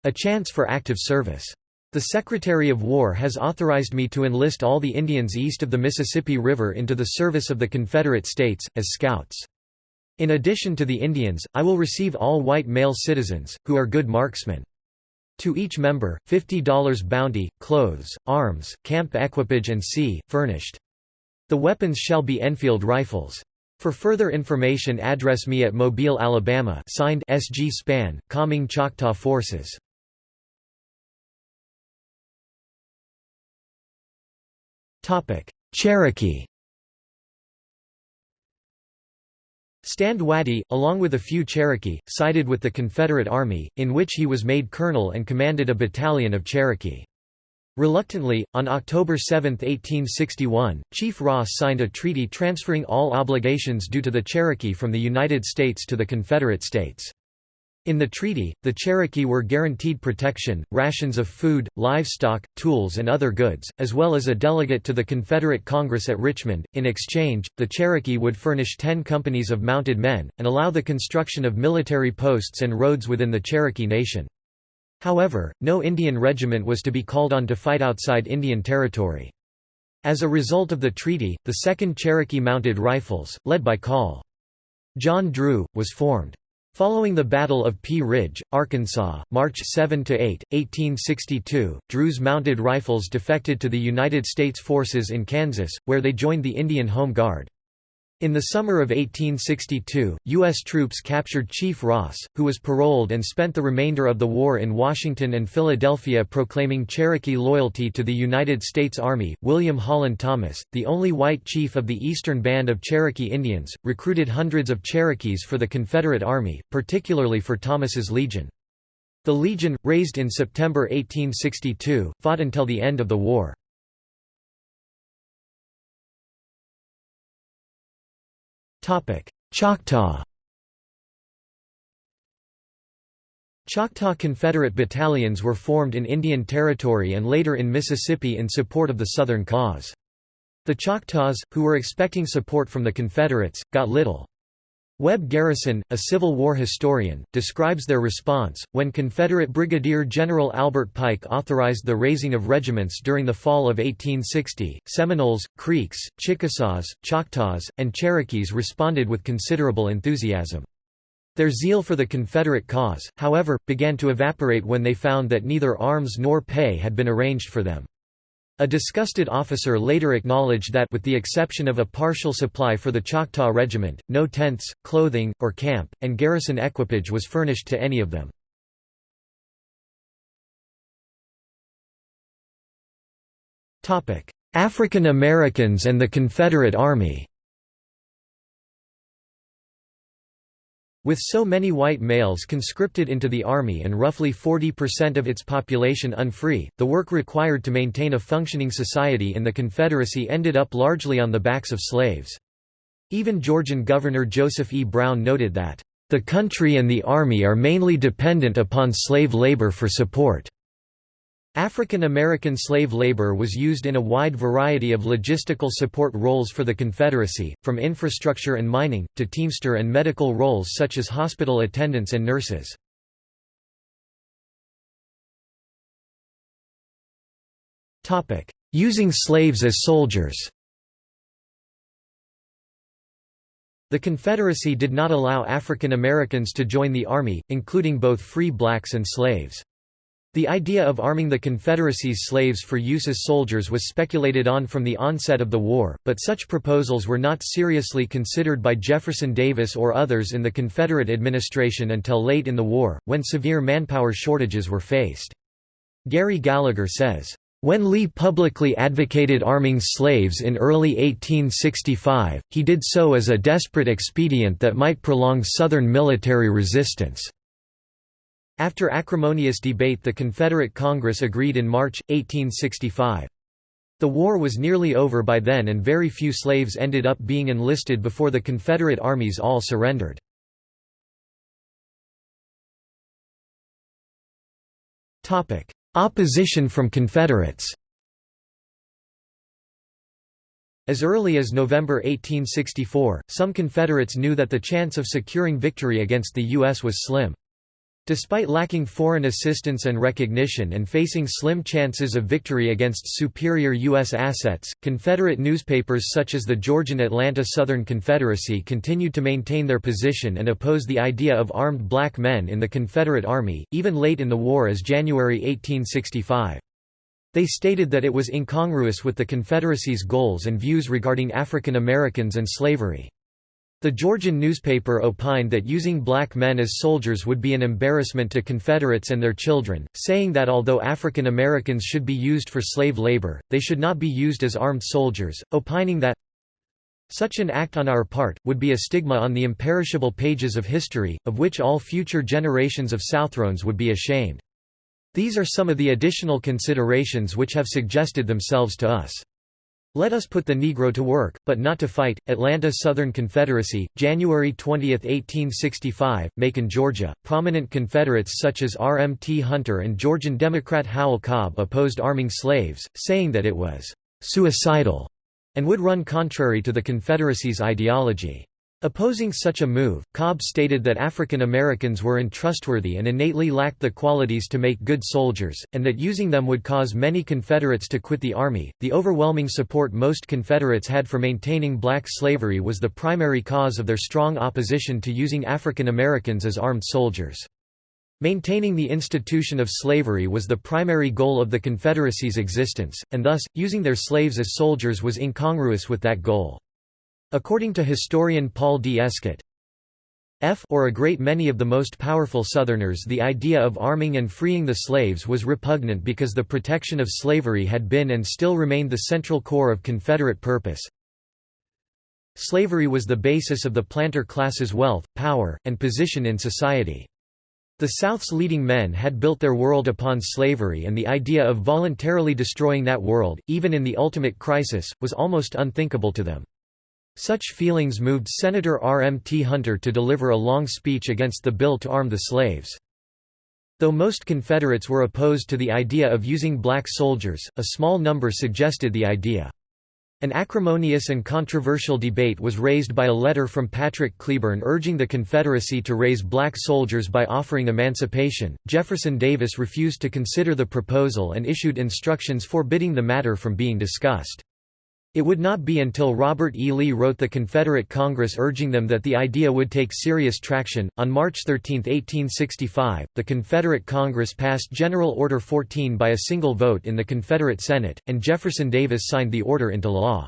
A chance for active service. The Secretary of War has authorized me to enlist all the Indians east of the Mississippi River into the service of the Confederate States, as scouts. In addition to the Indians, I will receive all white male citizens, who are good marksmen. To each member, $50 bounty, clothes, arms, camp equipage and sea, furnished. The weapons shall be Enfield rifles. For further information address me at Mobile, Alabama signed S. G. Spann, Calming Choctaw Forces. Cherokee Stand Watie, along with a few Cherokee, sided with the Confederate Army, in which he was made colonel and commanded a battalion of Cherokee. Reluctantly, on October 7, 1861, Chief Ross signed a treaty transferring all obligations due to the Cherokee from the United States to the Confederate States. In the treaty, the Cherokee were guaranteed protection, rations of food, livestock, tools, and other goods, as well as a delegate to the Confederate Congress at Richmond. In exchange, the Cherokee would furnish ten companies of mounted men, and allow the construction of military posts and roads within the Cherokee Nation. However, no Indian regiment was to be called on to fight outside Indian Territory. As a result of the treaty, the 2nd Cherokee Mounted Rifles, led by Col. John Drew, was formed. Following the Battle of Pea Ridge, Arkansas, March 7–8, 1862, Drew's mounted rifles defected to the United States forces in Kansas, where they joined the Indian Home Guard. In the summer of 1862, U.S. troops captured Chief Ross, who was paroled and spent the remainder of the war in Washington and Philadelphia proclaiming Cherokee loyalty to the United States Army. William Holland Thomas, the only white chief of the Eastern Band of Cherokee Indians, recruited hundreds of Cherokees for the Confederate Army, particularly for Thomas's Legion. The Legion, raised in September 1862, fought until the end of the war. Choctaw Choctaw Confederate battalions were formed in Indian Territory and later in Mississippi in support of the Southern cause. The Choctaws, who were expecting support from the Confederates, got little. Webb Garrison, a Civil War historian, describes their response, when Confederate Brigadier General Albert Pike authorized the raising of regiments during the fall of 1860. Seminoles, Creeks, Chickasaws, Choctaws, and Cherokees responded with considerable enthusiasm. Their zeal for the Confederate cause, however, began to evaporate when they found that neither arms nor pay had been arranged for them. A disgusted officer later acknowledged that with the exception of a partial supply for the Choctaw Regiment, no tents, clothing, or camp, and garrison equipage was furnished to any of them. African Americans and the Confederate Army With so many white males conscripted into the army and roughly 40% of its population unfree, the work required to maintain a functioning society in the Confederacy ended up largely on the backs of slaves. Even Georgian Governor Joseph E. Brown noted that, "...the country and the army are mainly dependent upon slave labor for support." African American slave labor was used in a wide variety of logistical support roles for the Confederacy, from infrastructure and mining, to teamster and medical roles such as hospital attendants and nurses. Using slaves as soldiers The Confederacy did not allow African Americans to join the Army, including both free blacks and slaves. The idea of arming the Confederacy's slaves for use as soldiers was speculated on from the onset of the war, but such proposals were not seriously considered by Jefferson Davis or others in the Confederate administration until late in the war, when severe manpower shortages were faced. Gary Gallagher says, when Lee publicly advocated arming slaves in early 1865, he did so as a desperate expedient that might prolong Southern military resistance. After acrimonious debate the Confederate Congress agreed in March, 1865. The war was nearly over by then and very few slaves ended up being enlisted before the Confederate armies all surrendered. Opposition from Confederates As early as November 1864, some Confederates knew that the chance of securing victory against the U.S. was slim. Despite lacking foreign assistance and recognition and facing slim chances of victory against superior U.S. assets, Confederate newspapers such as the Georgian Atlanta Southern Confederacy continued to maintain their position and oppose the idea of armed black men in the Confederate Army, even late in the war as January 1865. They stated that it was incongruous with the Confederacy's goals and views regarding African Americans and slavery. The Georgian newspaper opined that using black men as soldiers would be an embarrassment to Confederates and their children, saying that although African Americans should be used for slave labor, they should not be used as armed soldiers, opining that such an act on our part, would be a stigma on the imperishable pages of history, of which all future generations of Southrons would be ashamed. These are some of the additional considerations which have suggested themselves to us. Let us put the Negro to work, but not to fight. Atlanta Southern Confederacy, January 20, 1865, Macon, Georgia. Prominent Confederates such as R. M. T. Hunter and Georgian Democrat Howell Cobb opposed arming slaves, saying that it was suicidal and would run contrary to the Confederacy's ideology. Opposing such a move, Cobb stated that African Americans were untrustworthy and innately lacked the qualities to make good soldiers, and that using them would cause many Confederates to quit the Army. The overwhelming support most Confederates had for maintaining black slavery was the primary cause of their strong opposition to using African Americans as armed soldiers. Maintaining the institution of slavery was the primary goal of the Confederacy's existence, and thus, using their slaves as soldiers was incongruous with that goal. According to historian Paul D. Escott, F or a great many of the most powerful Southerners the idea of arming and freeing the slaves was repugnant because the protection of slavery had been and still remained the central core of Confederate purpose. Slavery was the basis of the planter class's wealth, power, and position in society. The South's leading men had built their world upon slavery and the idea of voluntarily destroying that world, even in the ultimate crisis, was almost unthinkable to them. Such feelings moved Senator R. M. T. Hunter to deliver a long speech against the bill to arm the slaves. Though most Confederates were opposed to the idea of using black soldiers, a small number suggested the idea. An acrimonious and controversial debate was raised by a letter from Patrick Cleburne urging the Confederacy to raise black soldiers by offering emancipation. Jefferson Davis refused to consider the proposal and issued instructions forbidding the matter from being discussed. It would not be until Robert E. Lee wrote the Confederate Congress urging them that the idea would take serious traction. On March 13, 1865, the Confederate Congress passed General Order 14 by a single vote in the Confederate Senate, and Jefferson Davis signed the order into law.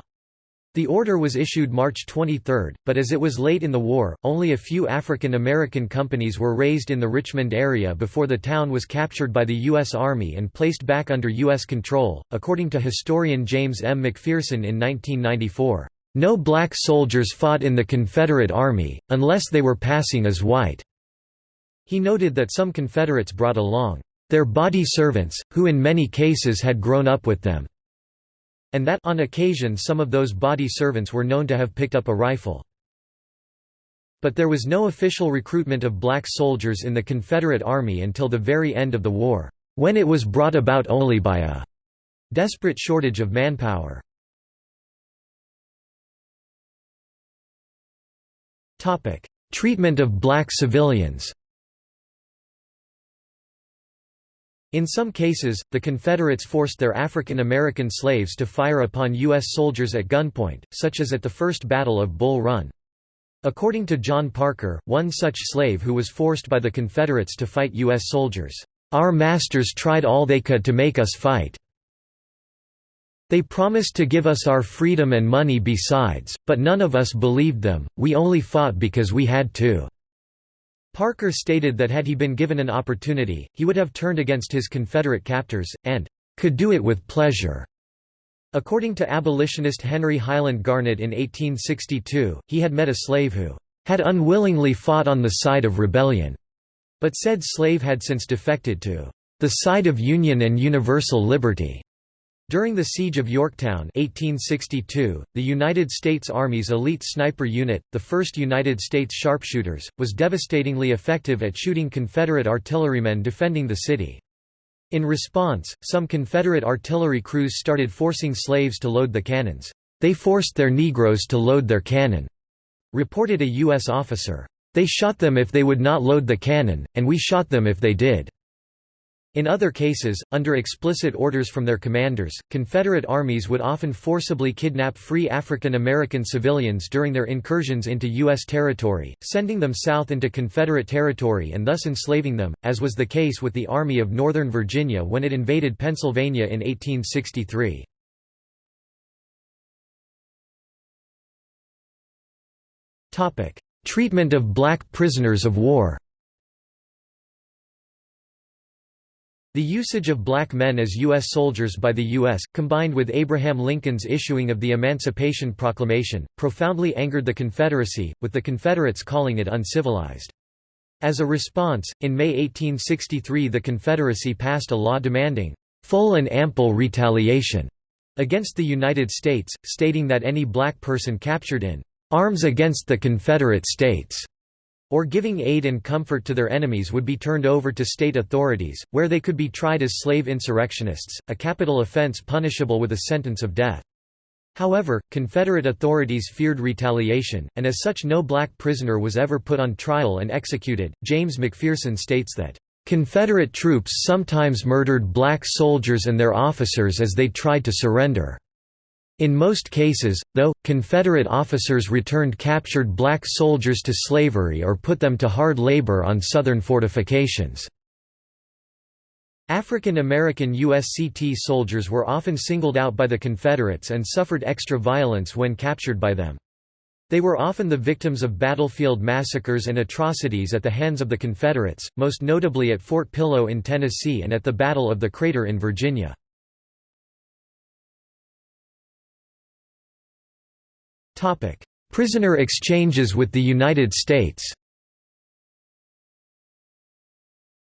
The order was issued March 23, but as it was late in the war, only a few African American companies were raised in the Richmond area before the town was captured by the U.S. Army and placed back under U.S. control. According to historian James M. McPherson in 1994, no black soldiers fought in the Confederate Army, unless they were passing as white. He noted that some Confederates brought along their body servants, who in many cases had grown up with them and that on occasion some of those body servants were known to have picked up a rifle. But there was no official recruitment of black soldiers in the Confederate Army until the very end of the war, when it was brought about only by a desperate shortage of manpower. Treatment of black civilians In some cases, the Confederates forced their African American slaves to fire upon U.S. soldiers at gunpoint, such as at the First Battle of Bull Run. According to John Parker, one such slave who was forced by the Confederates to fight U.S. soldiers, "...our masters tried all they could to make us fight. They promised to give us our freedom and money besides, but none of us believed them, we only fought because we had to." Parker stated that had he been given an opportunity, he would have turned against his Confederate captors, and could do it with pleasure. According to abolitionist Henry Highland Garnet in 1862, he had met a slave who had unwillingly fought on the side of rebellion, but said slave had since defected to the side of union and universal liberty. During the Siege of Yorktown 1862, the United States Army's elite sniper unit, the 1st United States Sharpshooters, was devastatingly effective at shooting Confederate artillerymen defending the city. In response, some Confederate artillery crews started forcing slaves to load the cannons. They forced their Negroes to load their cannon, reported a U.S. officer. They shot them if they would not load the cannon, and we shot them if they did. In other cases, under explicit orders from their commanders, Confederate armies would often forcibly kidnap free African American civilians during their incursions into U.S. territory, sending them south into Confederate territory and thus enslaving them, as was the case with the Army of Northern Virginia when it invaded Pennsylvania in 1863. Treatment of black prisoners of war The usage of black men as U.S. soldiers by the U.S., combined with Abraham Lincoln's issuing of the Emancipation Proclamation, profoundly angered the Confederacy, with the Confederates calling it uncivilized. As a response, in May 1863 the Confederacy passed a law demanding full and ample retaliation against the United States, stating that any black person captured in arms against the Confederate States, or giving aid and comfort to their enemies would be turned over to state authorities, where they could be tried as slave insurrectionists, a capital offense punishable with a sentence of death. However, Confederate authorities feared retaliation, and as such no black prisoner was ever put on trial and executed. James McPherson states that, "...Confederate troops sometimes murdered black soldiers and their officers as they tried to surrender." In most cases, though, Confederate officers returned captured black soldiers to slavery or put them to hard labor on Southern fortifications. African American USCT soldiers were often singled out by the Confederates and suffered extra violence when captured by them. They were often the victims of battlefield massacres and atrocities at the hands of the Confederates, most notably at Fort Pillow in Tennessee and at the Battle of the Crater in Virginia. Prisoner exchanges with the United States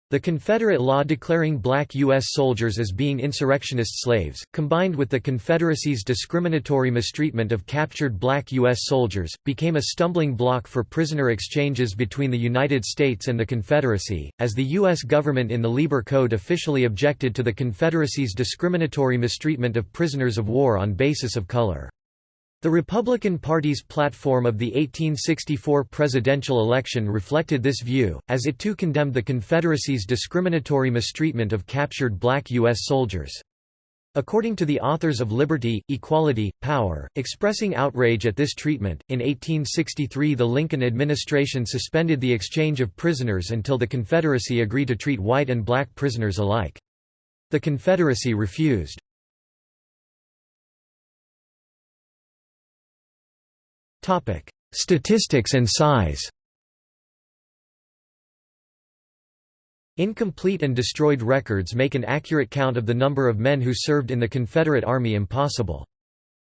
The Confederate law declaring black U.S. soldiers as being insurrectionist slaves, combined with the Confederacy's discriminatory mistreatment of captured black U.S. soldiers, became a stumbling block for prisoner exchanges between the United States and the Confederacy, as the U.S. government in the Lieber Code officially objected to the Confederacy's discriminatory mistreatment of prisoners of war on basis of color. The Republican Party's platform of the 1864 presidential election reflected this view, as it too condemned the Confederacy's discriminatory mistreatment of captured black U.S. soldiers. According to the authors of Liberty, Equality, Power, expressing outrage at this treatment, in 1863 the Lincoln administration suspended the exchange of prisoners until the Confederacy agreed to treat white and black prisoners alike. The Confederacy refused. Statistics and size Incomplete and destroyed records make an accurate count of the number of men who served in the Confederate Army impossible.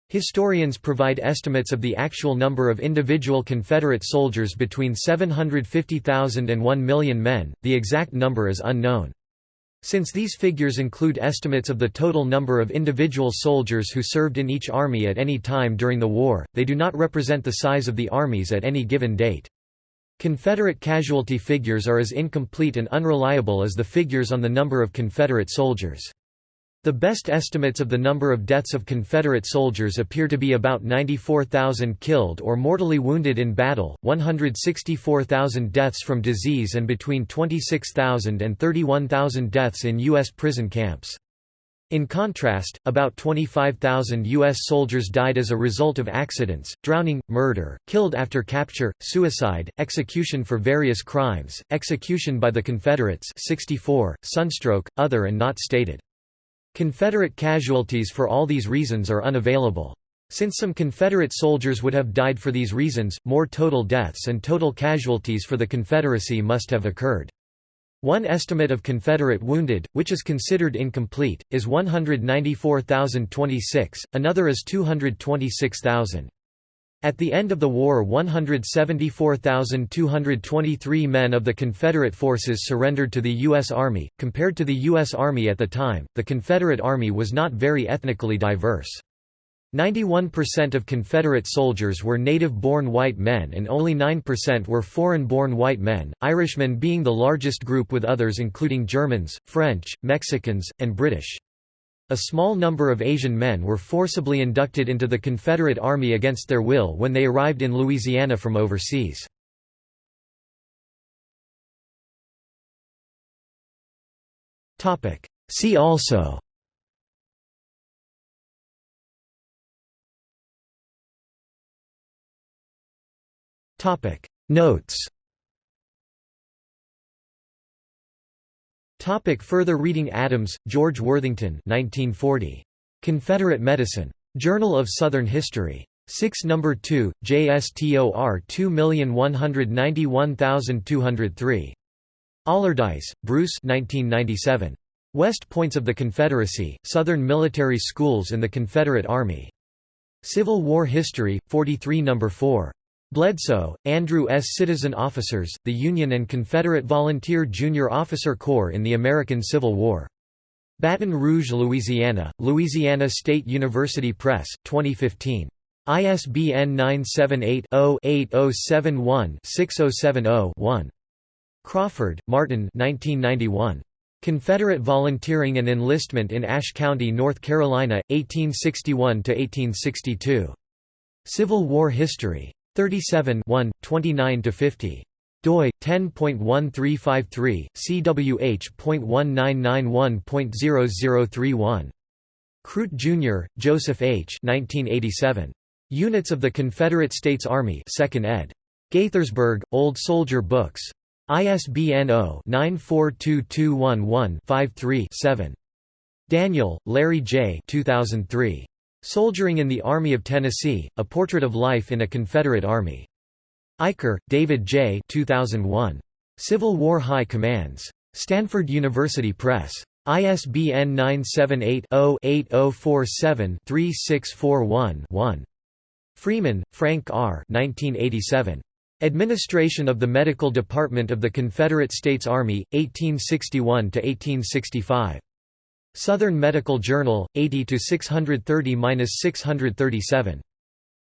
Historians provide estimates of the actual number of individual Confederate soldiers between 750,000 and 1 million men, the exact number is unknown. Since these figures include estimates of the total number of individual soldiers who served in each army at any time during the war, they do not represent the size of the armies at any given date. Confederate casualty figures are as incomplete and unreliable as the figures on the number of Confederate soldiers. The best estimates of the number of deaths of Confederate soldiers appear to be about 94,000 killed or mortally wounded in battle, 164,000 deaths from disease and between 26,000 and 31,000 deaths in U.S. prison camps. In contrast, about 25,000 U.S. soldiers died as a result of accidents, drowning, murder, killed after capture, suicide, execution for various crimes, execution by the Confederates 64, sunstroke, other and not stated. Confederate casualties for all these reasons are unavailable. Since some Confederate soldiers would have died for these reasons, more total deaths and total casualties for the Confederacy must have occurred. One estimate of Confederate wounded, which is considered incomplete, is 194,026, another is 226,000. At the end of the war 174,223 men of the Confederate forces surrendered to the U.S. Army. Compared to the U.S. Army at the time, the Confederate Army was not very ethnically diverse. 91% of Confederate soldiers were native-born white men and only 9% were foreign-born white men, Irishmen being the largest group with others including Germans, French, Mexicans, and British. A small number of Asian men were forcibly inducted into the Confederate Army against their will when they arrived in Louisiana from overseas. See also Notes Topic further reading Adams, George Worthington 1940. Confederate Medicine. Journal of Southern History. 6 No. 2, JSTOR 2191203. Allardice, Bruce 1997. West Points of the Confederacy, Southern Military Schools and the Confederate Army. Civil War History, 43 No. 4. Bledsoe, Andrew S. Citizen Officers, the Union and Confederate Volunteer Junior Officer Corps in the American Civil War. Baton Rouge, Louisiana, Louisiana State University Press, 2015. ISBN 978-0-8071-6070-1. Crawford, Martin 1991. Confederate Volunteering and Enlistment in Ashe County, North Carolina, 1861–1862. Civil War History. 37 29–50 doi 10.1353 cwh.1991.0031 Crute Jr., Joseph H. 1987. Units of the Confederate States Army 2nd ed. Gaithersburg, Old Soldier Books. ISBN 0-942211-53-7. Daniel, Larry J. 2003. Soldiering in the Army of Tennessee, A Portrait of Life in a Confederate Army. Eicher, David J. 2001. Civil War High Commands. Stanford University Press. ISBN 978-0-8047-3641-1. Freeman, Frank R. 1987. Administration of the Medical Department of the Confederate States Army, 1861–1865. Southern Medical Journal, 80 630-637.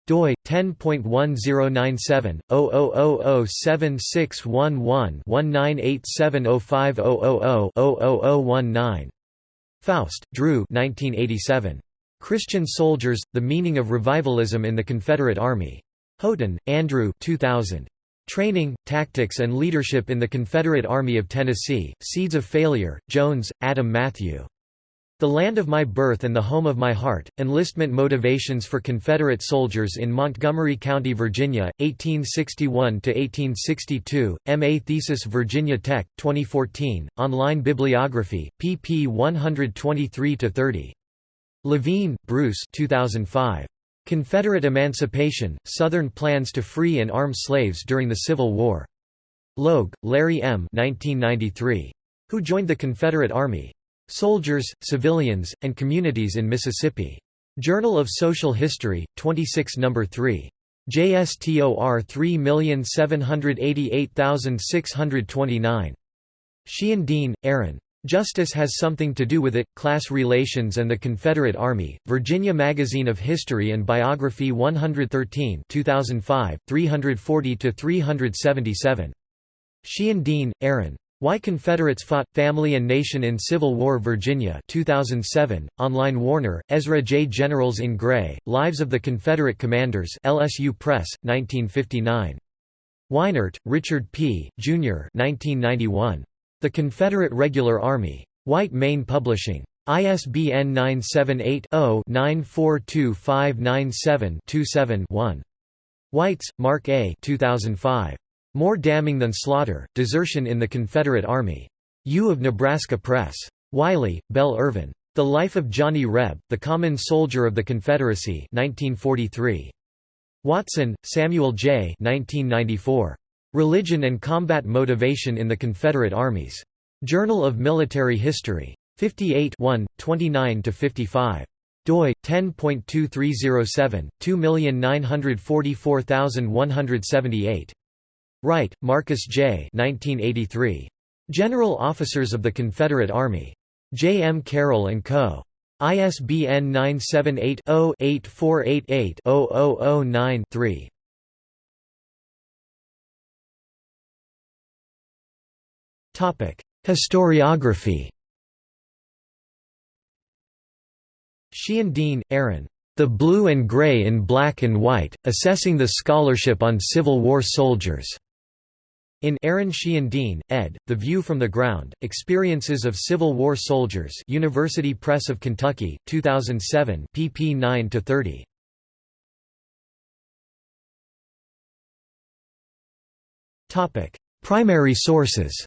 doi 10.1097 00007611-19870500000019. Faust, Drew 1987. Christian Soldiers, The Meaning of Revivalism in the Confederate Army. Haughton, Andrew 2000. Training, Tactics and Leadership in the Confederate Army of Tennessee, Seeds of Failure, Jones, Adam Matthew. The Land of My Birth and the Home of My Heart, Enlistment Motivations for Confederate Soldiers in Montgomery County, Virginia, 1861–1862, M.A. Thesis Virginia Tech, 2014, online bibliography, pp 123–30. Levine, Bruce 2005. Confederate Emancipation, Southern Plans to Free and Arm Slaves During the Civil War. Logue, Larry M. 1993. Who Joined the Confederate Army? Soldiers, Civilians, and Communities in Mississippi. Journal of Social History, 26 No. 3. JSTOR 3788629. Sheehan Dean, Aaron. Justice Has Something to Do with It, Class Relations and the Confederate Army, Virginia Magazine of History and Biography 113 2005, 340–377. Sheehan Dean, Aaron. Why Confederates Fought, Family and Nation in Civil War Virginia 2007, online Warner, Ezra J. Generals in Gray, Lives of the Confederate Commanders LSU Press, 1959. Weinert, Richard P., Jr. 1991. The Confederate Regular Army. White Mane Publishing. ISBN 978 0 942597 one Weitz, Mark A. 2005. More damning than slaughter, desertion in the Confederate Army. U of Nebraska Press. Wiley, Bell Irvin. The Life of Johnny Reb, the Common Soldier of the Confederacy 1943. Watson, Samuel J. 1994. Religion and Combat Motivation in the Confederate Armies. Journal of Military History. 58 29–55. doi 10.2307 2944178 Wright, Marcus J. 1983. General Officers of the Confederate Army. J. M. Carroll and Co. ISBN 978-0-8488-0009-3. Historiography Sheehan Dean, Aaron. The Blue and Gray in Black and White, Assessing the Scholarship on Civil War Soldiers. In Aaron Sheehan Dean, ed., The View from the Ground, Experiences of Civil War Soldiers University Press of Kentucky, 2007 pp 9–30. Primary sources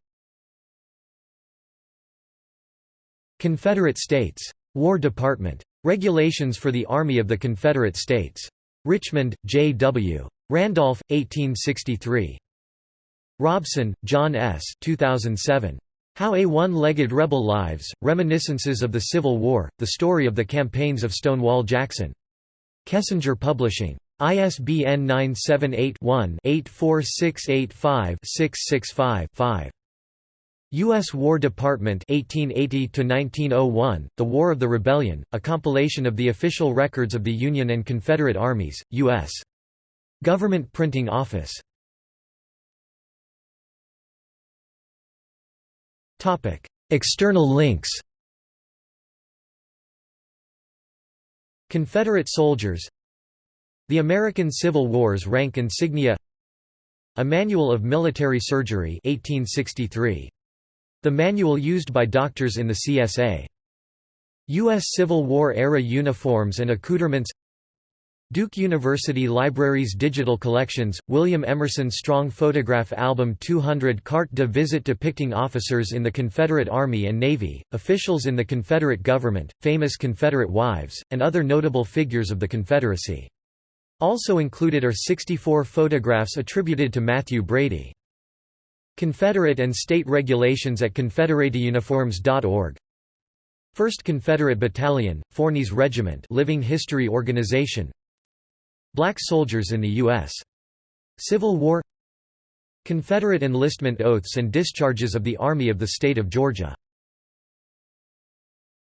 Confederate States. War Department. Regulations for the Army of the Confederate States. Richmond, J. W. Randolph, 1863. Robson, John S. 2007. How a One-Legged Rebel Lives, Reminiscences of the Civil War, The Story of the Campaigns of Stonewall Jackson. Kessinger Publishing. ISBN 978-1-84685-665-5. U.S. War Department 1880 The War of the Rebellion, a compilation of the official records of the Union and Confederate Armies, U.S. Government Printing Office External links Confederate soldiers The American Civil War's rank insignia A Manual of Military Surgery 1863. The manual used by doctors in the CSA. U.S. Civil War-era uniforms and accoutrements Duke University Library's digital collections, William Emerson Strong Photograph Album 200 Carte de visite depicting officers in the Confederate Army and Navy, officials in the Confederate government, famous Confederate wives, and other notable figures of the Confederacy. Also included are 64 photographs attributed to Mathew Brady. Confederate and state regulations at confederateuniforms.org 1st Confederate Battalion, Forney's Regiment Living History Organization Black soldiers in the U.S. Civil War Confederate enlistment oaths and discharges of the Army of the State of Georgia